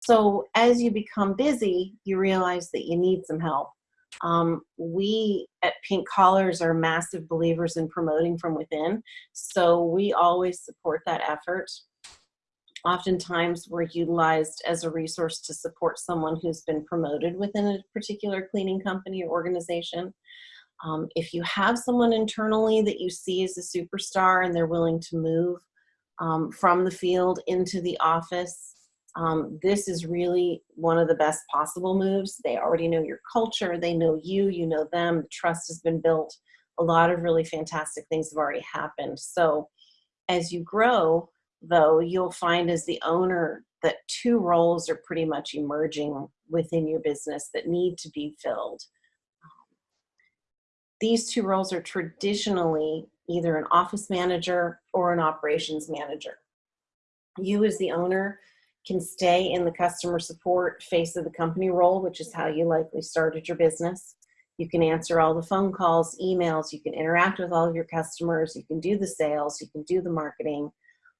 So as you become busy, you realize that you need some help. Um, we at Pink Collars are massive believers in promoting from within, so we always support that effort. Oftentimes we're utilized as a resource to support someone who's been promoted within a particular cleaning company or organization. Um, if you have someone internally that you see as a superstar and they're willing to move um, from the field into the office, um, this is really one of the best possible moves. They already know your culture, they know you, you know them, the trust has been built. A lot of really fantastic things have already happened. So as you grow, though, you'll find as the owner that two roles are pretty much emerging within your business that need to be filled. These two roles are traditionally either an office manager or an operations manager. You as the owner can stay in the customer support face of the company role, which is how you likely started your business. You can answer all the phone calls, emails, you can interact with all of your customers, you can do the sales, you can do the marketing,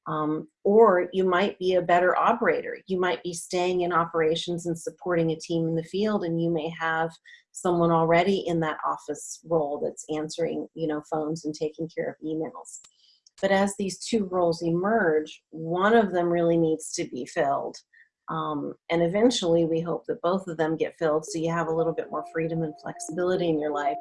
um, or you might be a better operator. You might be staying in operations and supporting a team in the field and you may have someone already in that office role that's answering you know, phones and taking care of emails. But as these two roles emerge, one of them really needs to be filled. Um, and eventually we hope that both of them get filled so you have a little bit more freedom and flexibility in your life.